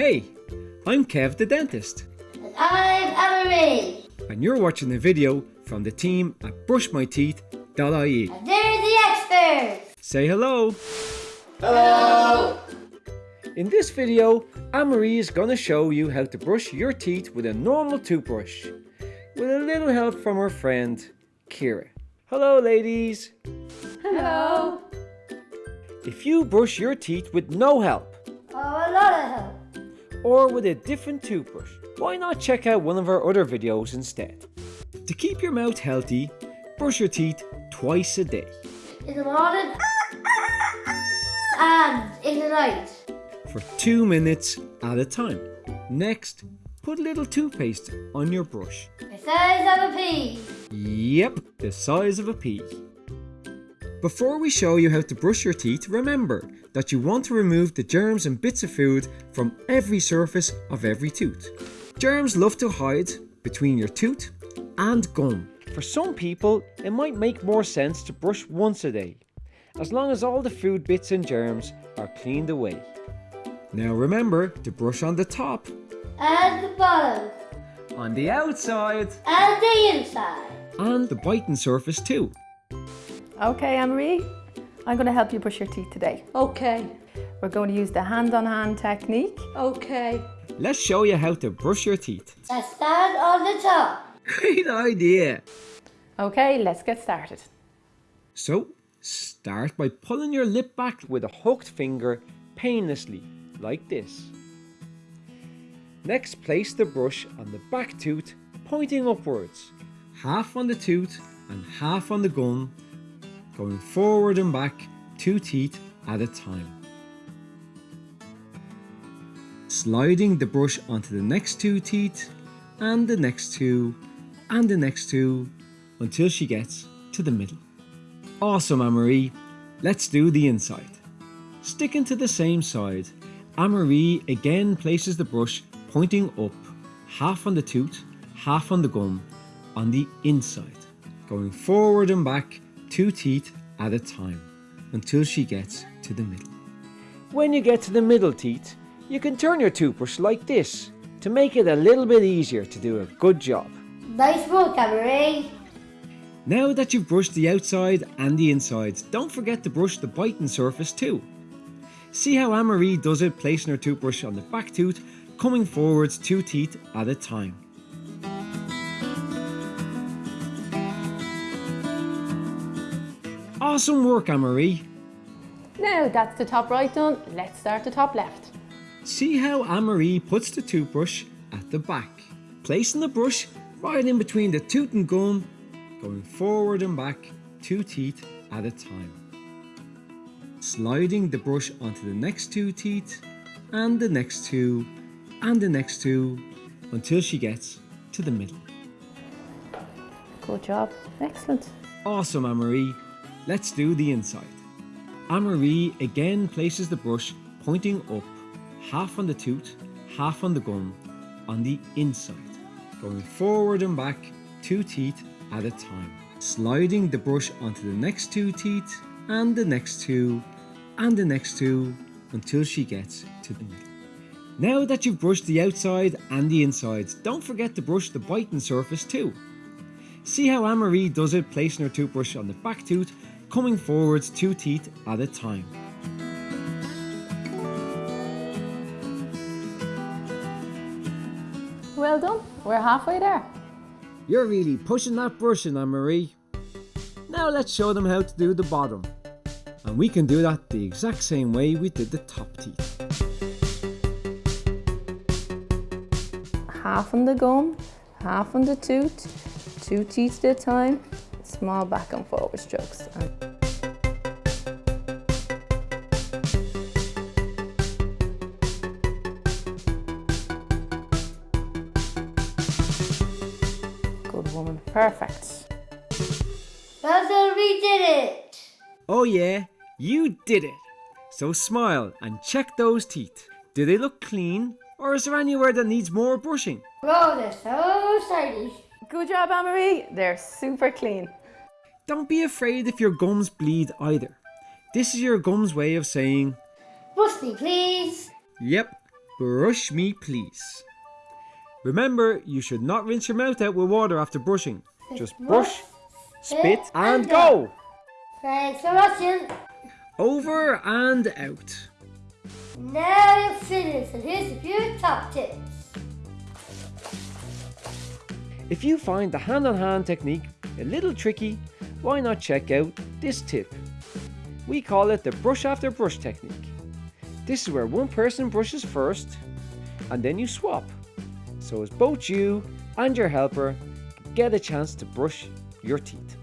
Hey, I'm Kev the dentist, And I'm Emery. and you're watching a video from the team at brushmyteeth.ie. And they're the experts. Say hello! Hello. In this video, Anne-Marie is going to show you how to brush your teeth with a normal toothbrush, with a little help from her friend, Kira. Hello ladies! Hello. If you brush your teeth with no help, or with a different toothbrush, why not check out one of our other videos instead? To keep your mouth healthy, brush your teeth twice a day. In the morning and in the night. for two minutes at a time. Next, put a little toothpaste on your brush. The size of a pea. Yep, the size of a pea. Before we show you how to brush your teeth, remember that you want to remove the germs and bits of food from every surface of every tooth. Germs love to hide between your tooth and gum. For some people, it might make more sense to brush once a day, as long as all the food bits and germs are cleaned away. Now remember to brush on the top, And the bottom. on the outside, And the inside. and the biting surface too. Okay, Anne-Marie, I'm going to help you brush your teeth today. Okay, We're going to use the hand-on-hand technique. okay. Let's show you how to brush your teeth. Let's stand on the top. Great idea! Okay, let's get started. So, start by pulling your lip back with a hooked finger painlessly, like this. Next, place the brush on the back tooth, pointing upwards, half on the tooth and half on the gum, going forward and back two teeth at a time. Sliding the brush onto the next two teeth, and the next two, and the next two, until she gets to the middle. Awesome, Anne-Marie. Let's do the inside. Sticking to the same side, Anne-Marie again places the brush pointing up, half on the tooth, half on the gum, on the inside, going forward and back two teeth at a time, until she gets to the middle. When you get to the middle teeth, you can turn your toothbrush like this, to make it a little bit easier to do a good job. Nice work, Emery. Now that you've brushed the outside and the insides, don't forget to brush the biting surface too. See how Anne-Marie does it placing her toothbrush on the back tooth, coming forwards two teeth at a time. Awesome work Anne-Marie! Now that's the top right done, let's start the top left. See how Anne-Marie puts the toothbrush at the back, placing the brush right in between the tooth and gum, going forward and back two teeth at a time. Sliding the brush onto the next two teeth, and the next two, and the next two, until she gets to the middle. Good job. Excellent. Awesome, Anne-Marie. Let's do the inside. Anne-Marie again places the brush pointing up, half on the tooth, half on the gum, on the inside, going forward and back two teeth at a time. Sliding the brush onto the next two teeth, and the next two, and the next two, until she gets to the middle. Now that you've brushed the outside and the insides, don't forget to brush the biting surface too. See how Anne-Marie does it placing her toothbrush on the back tooth, coming forwards two teeth at a time. Well done. We're halfway there. You're really pushing that brushing, Anne-Marie. Now let's show them how to do the bottom. And we can do that the exact same way we did the top teeth. Half on the gum, half on the tooth, two teeth at a time, small back and forward strokes. Good woman. Perfect. Well we did it. Oh yeah, you did it! So smile and check those teeth. Do they look clean? Or is there anywhere that needs more brushing? Oh, they're so shiny. Good job, Anne-Marie. They're super clean. Don't be afraid if your gums bleed either. This is your gums way of saying, Brush me, please. Yep, Brush me please. Remember, you should not rinse your mouth out with water after brushing. Just brush, spit, and go! Thanks for watching. Over and out. Now you're finished, and here's a few top tips. If you find the hand on hand technique a little tricky, why not check out this tip? We call it the brush after brush technique. This is where one person brushes first and then you swap. So as both you and your helper get a chance to brush your teeth.